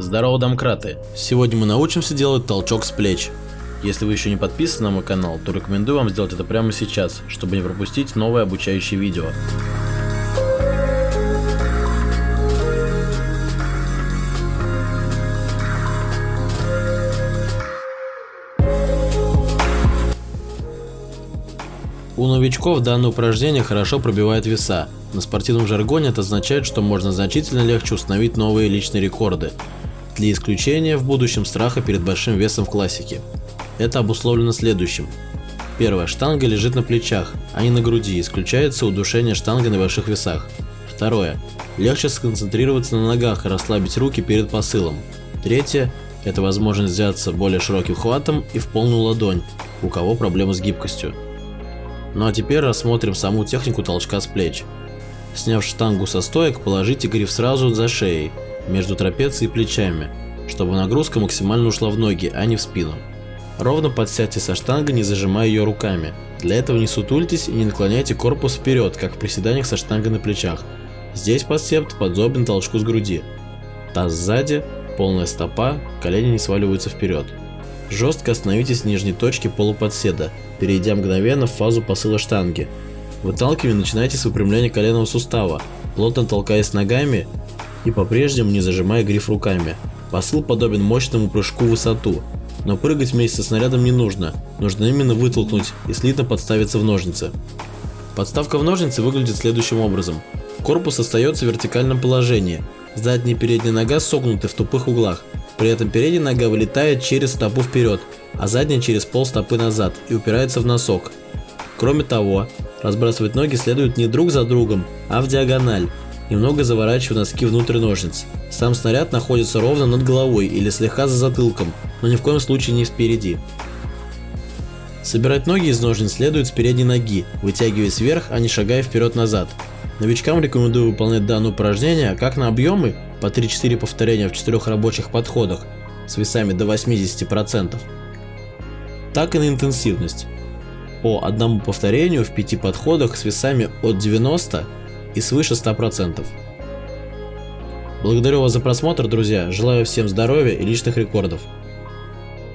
Здорово, домкраты! Сегодня мы научимся делать толчок с плеч. Если вы еще не подписаны на мой канал, то рекомендую вам сделать это прямо сейчас, чтобы не пропустить новые обучающие видео. У новичков данное упражнение хорошо пробивает веса. На спортивном жаргоне это означает, что можно значительно легче установить новые личные рекорды. Для исключения в будущем страха перед большим весом в классике. Это обусловлено следующим. Первое. Штанга лежит на плечах, а не на груди, исключается удушение штангой на больших весах. Второе. Легче сконцентрироваться на ногах и расслабить руки перед посылом. Третье. Это возможность взяться более широким хватом и в полную ладонь, у кого проблемы с гибкостью. Ну а теперь рассмотрим саму технику толчка с плеч. Сняв штангу со стоек, положите гриф сразу за шеей, между трапецией и плечами, чтобы нагрузка максимально ушла в ноги, а не в спину. Ровно подсядьте со штангой, не зажимая ее руками. Для этого не сутультесь и не наклоняйте корпус вперед, как в приседаниях со штангой на плечах. Здесь подсепт подобен толчку с груди. Таз сзади, полная стопа, колени не сваливаются вперед. Жестко остановитесь в нижней точке полуподседа, перейдя мгновенно в фазу посыла штанги. Выталкивание начинайте с выпрямления коленного сустава, плотно толкаясь ногами и по-прежнему не зажимая гриф руками. Посыл подобен мощному прыжку в высоту, но прыгать вместе со снарядом не нужно, нужно именно вытолкнуть и слитно подставиться в ножницы. Подставка в ножницы выглядит следующим образом. Корпус остается в вертикальном положении, задняя и передняя нога согнуты в тупых углах, при этом передняя нога вылетает через стопу вперед, а задняя через пол стопы назад и упирается в носок. Кроме того, разбрасывать ноги следует не друг за другом, а в диагональ, немного заворачивая носки внутрь ножниц. Сам снаряд находится ровно над головой или слегка за затылком, но ни в коем случае не спереди. Собирать ноги из ножниц следует с передней ноги, вытягиваясь вверх, а не шагая вперед-назад. Новичкам рекомендую выполнять данное упражнение как на объемы по 3-4 повторения в 4 рабочих подходах с весами до 80%, так и на интенсивность по одному повторению в 5 подходах с весами от 90 и свыше 100%. Благодарю вас за просмотр, друзья, желаю всем здоровья и личных рекордов.